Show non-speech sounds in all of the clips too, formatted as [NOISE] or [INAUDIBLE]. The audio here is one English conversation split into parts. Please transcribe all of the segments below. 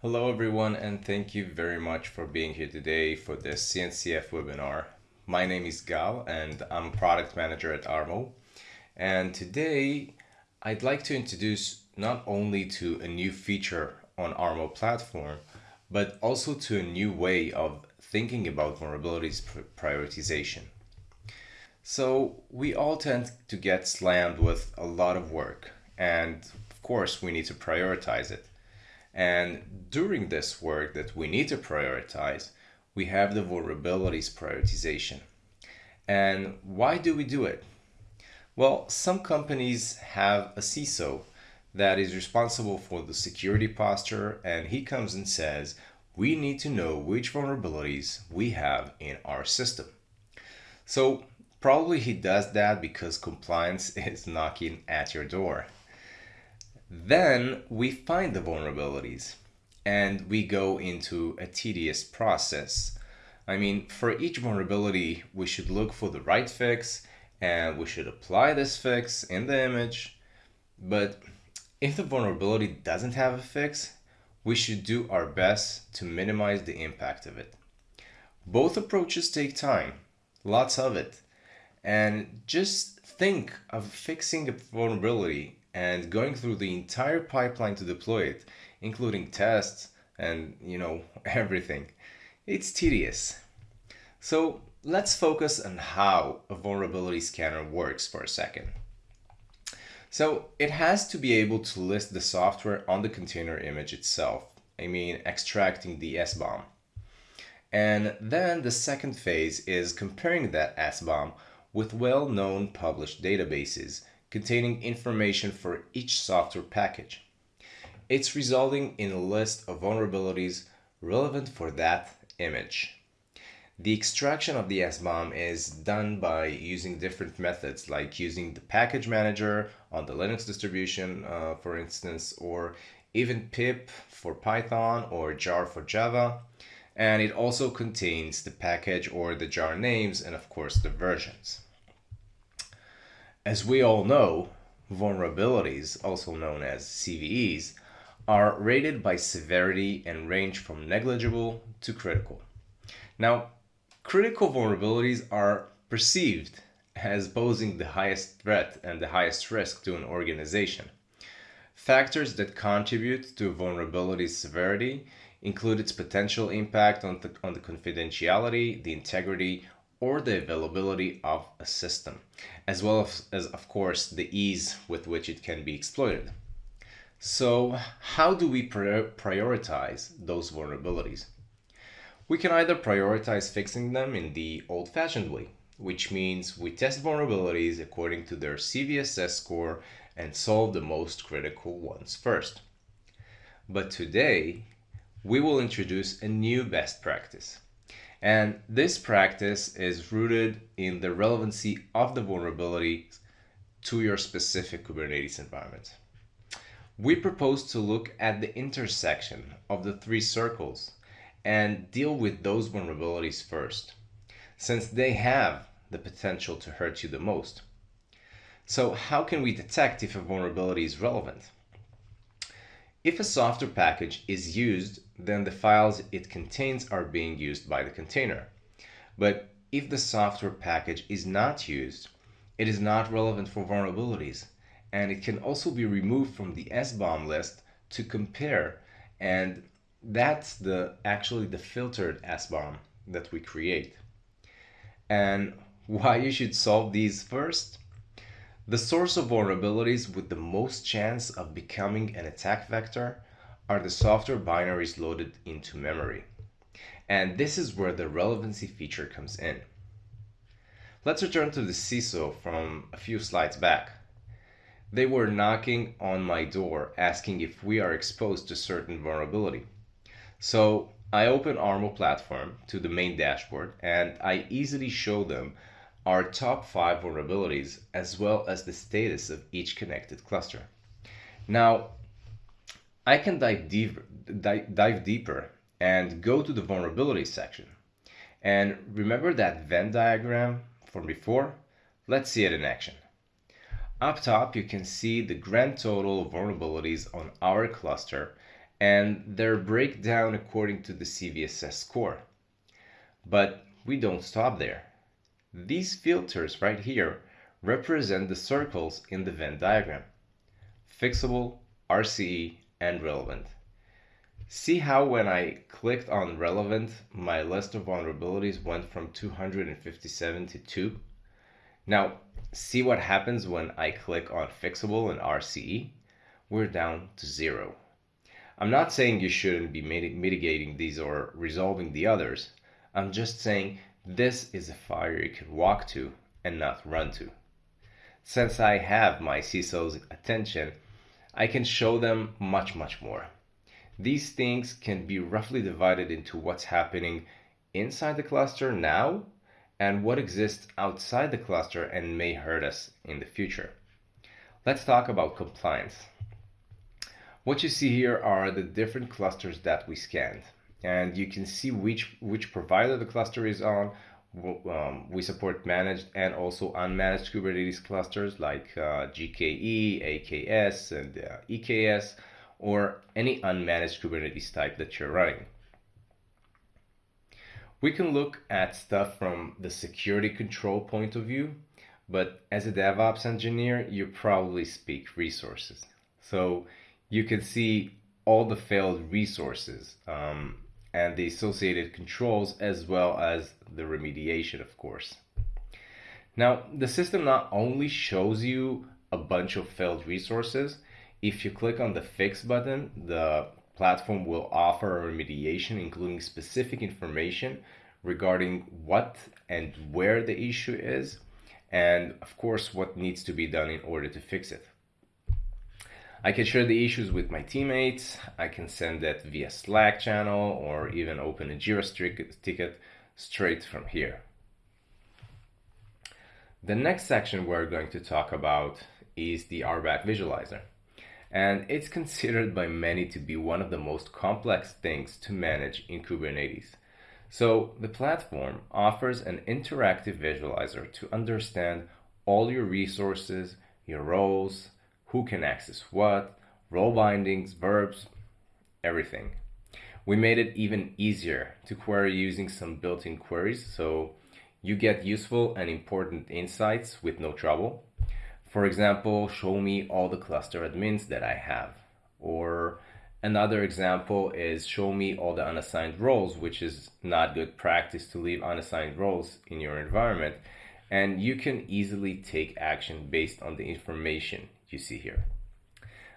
Hello everyone and thank you very much for being here today for this CNCF webinar. My name is Gal and I'm product manager at Armo. And today I'd like to introduce not only to a new feature on Armo platform, but also to a new way of thinking about vulnerabilities prioritization. So we all tend to get slammed with a lot of work and of course we need to prioritize it. And during this work that we need to prioritize, we have the vulnerabilities prioritization. And why do we do it? Well, some companies have a CISO that is responsible for the security posture and he comes and says, we need to know which vulnerabilities we have in our system. So probably he does that because compliance [LAUGHS] is knocking at your door. Then we find the vulnerabilities and we go into a tedious process. I mean, for each vulnerability, we should look for the right fix and we should apply this fix in the image. But if the vulnerability doesn't have a fix, we should do our best to minimize the impact of it. Both approaches take time, lots of it. And just think of fixing a vulnerability and going through the entire pipeline to deploy it, including tests and, you know, [LAUGHS] everything. It's tedious. So let's focus on how a vulnerability scanner works for a second. So it has to be able to list the software on the container image itself. I mean, extracting the SBOM. And then the second phase is comparing that SBOM with well-known published databases containing information for each software package. It's resulting in a list of vulnerabilities relevant for that image. The extraction of the SBOM is done by using different methods like using the package manager on the Linux distribution, uh, for instance, or even pip for Python or jar for Java. And it also contains the package or the jar names and of course the versions. As we all know, vulnerabilities, also known as CVEs, are rated by severity and range from negligible to critical. Now, critical vulnerabilities are perceived as posing the highest threat and the highest risk to an organization. Factors that contribute to vulnerability severity include its potential impact on the, on the confidentiality, the integrity, or the availability of a system, as well as, of course, the ease with which it can be exploited. So how do we prioritize those vulnerabilities? We can either prioritize fixing them in the old-fashioned way, which means we test vulnerabilities according to their CVSS score and solve the most critical ones first. But today, we will introduce a new best practice and this practice is rooted in the relevancy of the vulnerability to your specific Kubernetes environment. We propose to look at the intersection of the three circles and deal with those vulnerabilities first, since they have the potential to hurt you the most. So how can we detect if a vulnerability is relevant? If a software package is used, then the files it contains are being used by the container. But if the software package is not used, it is not relevant for vulnerabilities, and it can also be removed from the SBOM list to compare, and that's the actually the filtered SBOM that we create. And why you should solve these first? The source of vulnerabilities with the most chance of becoming an attack vector are the software binaries loaded into memory. And this is where the relevancy feature comes in. Let's return to the CISO from a few slides back. They were knocking on my door asking if we are exposed to certain vulnerability. So I open Armo platform to the main dashboard and I easily show them our top five vulnerabilities as well as the status of each connected cluster. Now, I can dive deeper, dive, dive deeper and go to the vulnerability section. And remember that Venn diagram from before? Let's see it in action. Up top, you can see the grand total of vulnerabilities on our cluster and their breakdown according to the CVSS score. But we don't stop there. These filters right here represent the circles in the Venn diagram. Fixable, RCE, and relevant. See how when I clicked on relevant, my list of vulnerabilities went from 257 to 2? Now, see what happens when I click on fixable and RCE? We're down to zero. I'm not saying you shouldn't be mitigating these or resolving the others. I'm just saying this is a fire you can walk to and not run to. Since I have my CISO's attention, I can show them much, much more. These things can be roughly divided into what's happening inside the cluster now and what exists outside the cluster and may hurt us in the future. Let's talk about compliance. What you see here are the different clusters that we scanned and you can see which which provider the cluster is on. Um, we support managed and also unmanaged Kubernetes clusters like uh, GKE, AKS, and uh, EKS or any unmanaged Kubernetes type that you're running. We can look at stuff from the security control point of view, but as a DevOps engineer, you probably speak resources. So you can see all the failed resources um, and the associated controls as well as the remediation, of course. Now, the system not only shows you a bunch of failed resources, if you click on the fix button, the platform will offer a remediation including specific information regarding what and where the issue is and of course what needs to be done in order to fix it. I can share the issues with my teammates, I can send that via Slack channel or even open a Jira ticket straight from here. The next section we're going to talk about is the RBAC visualizer and it's considered by many to be one of the most complex things to manage in Kubernetes. So the platform offers an interactive visualizer to understand all your resources, your roles, who can access what, role bindings, verbs, everything. We made it even easier to query using some built-in queries so you get useful and important insights with no trouble. For example, show me all the cluster admins that I have. Or another example is show me all the unassigned roles, which is not good practice to leave unassigned roles in your environment. And you can easily take action based on the information you see here.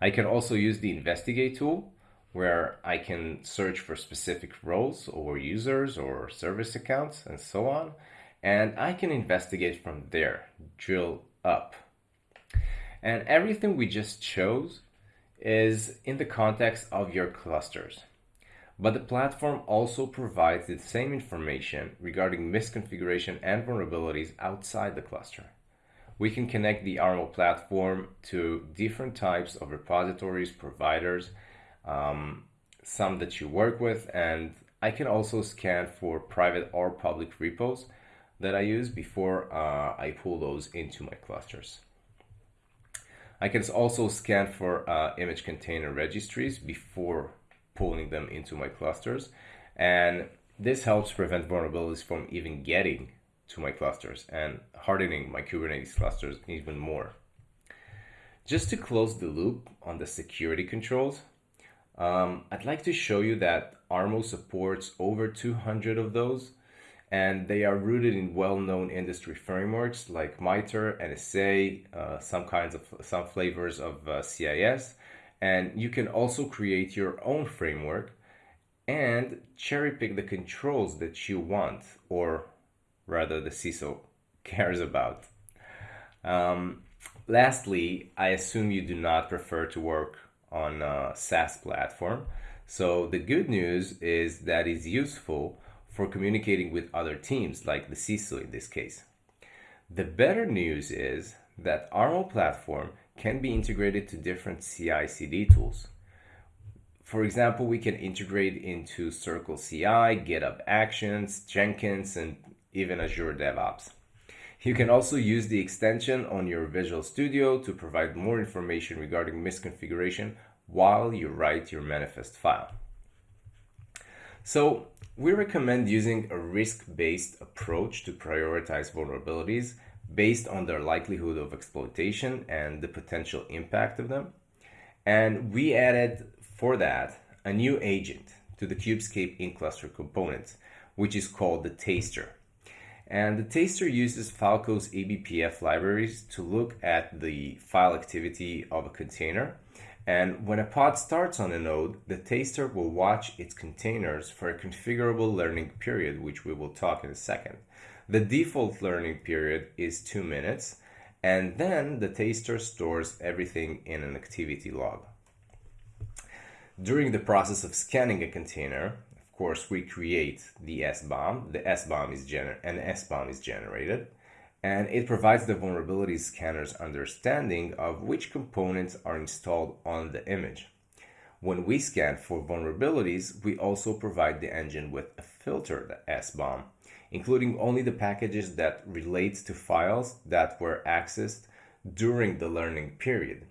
I can also use the investigate tool where I can search for specific roles or users or service accounts and so on. And I can investigate from there, drill up and everything we just chose is in the context of your clusters. But the platform also provides the same information regarding misconfiguration and vulnerabilities outside the cluster. We can connect the Armo platform to different types of repositories, providers, um, some that you work with, and I can also scan for private or public repos that I use before uh, I pull those into my clusters. I can also scan for uh, image container registries before pulling them into my clusters. And this helps prevent vulnerabilities from even getting to my clusters and hardening my Kubernetes clusters even more. Just to close the loop on the security controls, um, I'd like to show you that Armo supports over 200 of those and they are rooted in well-known industry frameworks like MITRE, NSA, uh, some kinds of some flavors of uh, CIS, and you can also create your own framework and cherry pick the controls that you want, or rather the CISO cares about. Um, lastly, I assume you do not prefer to work on a SaaS platform. So the good news is that is useful for communicating with other teams, like the CISO in this case. The better news is that Armo platform can be integrated to different CI CD tools. For example, we can integrate into Circle CI, GitHub Actions, Jenkins, and even Azure DevOps. You can also use the extension on your Visual Studio to provide more information regarding misconfiguration while you write your manifest file. So we recommend using a risk-based approach to prioritize vulnerabilities based on their likelihood of exploitation and the potential impact of them. And we added for that a new agent to the Kubescape in-cluster component, which is called the taster. And the taster uses Falco's eBPF libraries to look at the file activity of a container. And when a pod starts on a node, the taster will watch its containers for a configurable learning period, which we will talk in a second. The default learning period is two minutes, and then the taster stores everything in an activity log. During the process of scanning a container, course, we create the SBOM. The SBOM is gener an SBOM is generated, and it provides the vulnerability scanner's understanding of which components are installed on the image. When we scan for vulnerabilities, we also provide the engine with a filtered SBOM, including only the packages that relate to files that were accessed during the learning period.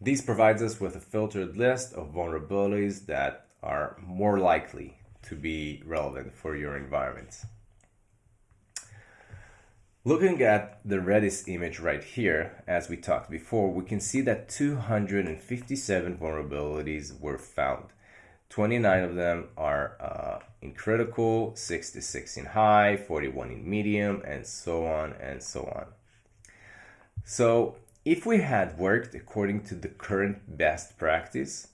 This provides us with a filtered list of vulnerabilities that are more likely to be relevant for your environment. Looking at the Redis image right here, as we talked before, we can see that 257 vulnerabilities were found. 29 of them are uh, in critical, 66 in high, 41 in medium, and so on and so on. So if we had worked according to the current best practice,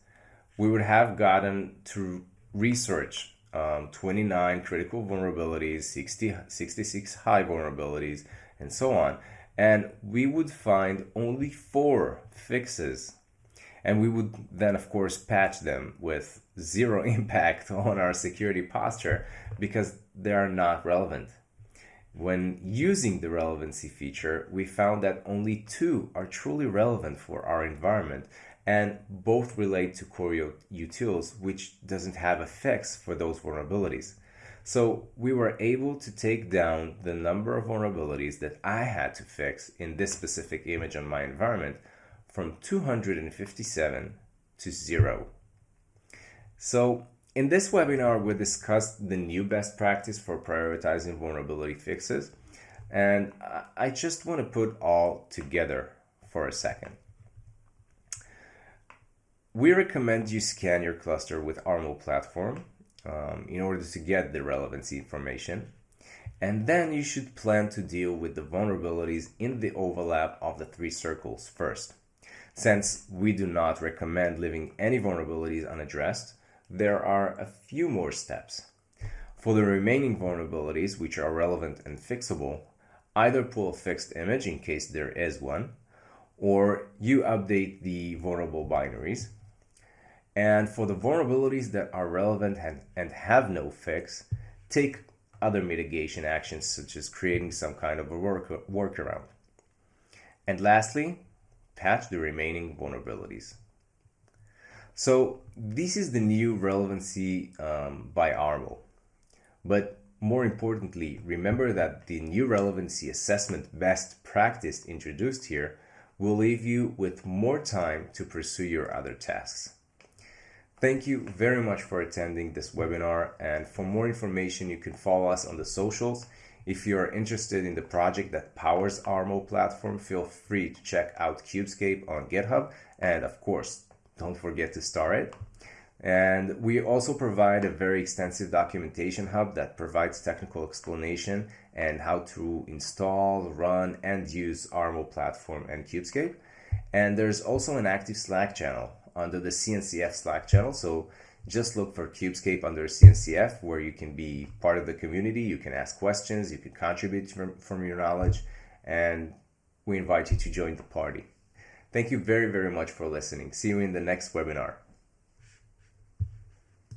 we would have gotten to research um, 29 critical vulnerabilities, 60, 66 high vulnerabilities, and so on. And we would find only four fixes. And we would then, of course, patch them with zero [LAUGHS] impact on our security posture because they are not relevant. When using the relevancy feature, we found that only two are truly relevant for our environment and both relate to core utils, which doesn't have effects for those vulnerabilities. So we were able to take down the number of vulnerabilities that I had to fix in this specific image on my environment from 257 to zero. So in this webinar, we discussed the new best practice for prioritizing vulnerability fixes, and I just want to put all together for a second. We recommend you scan your cluster with Armo platform um, in order to get the relevancy information. And then you should plan to deal with the vulnerabilities in the overlap of the three circles first. Since we do not recommend leaving any vulnerabilities unaddressed, there are a few more steps. For the remaining vulnerabilities which are relevant and fixable, either pull a fixed image in case there is one, or you update the vulnerable binaries. And for the vulnerabilities that are relevant and, and have no fix, take other mitigation actions such as creating some kind of a work, workaround. And lastly, patch the remaining vulnerabilities. So this is the new relevancy um, by Armo. But more importantly, remember that the new relevancy assessment best practice introduced here will leave you with more time to pursue your other tasks. Thank you very much for attending this webinar and for more information you can follow us on the socials. If you are interested in the project that powers Armo platform, feel free to check out Kubescape on GitHub and of course don't forget to star it. And we also provide a very extensive documentation hub that provides technical explanation and how to install, run, and use Armo platform and Kubescape. And there's also an active Slack channel under the CNCF Slack channel. So just look for Kubescape under CNCF where you can be part of the community. You can ask questions, you can contribute from, from your knowledge, and we invite you to join the party. Thank you very, very much for listening. See you in the next webinar.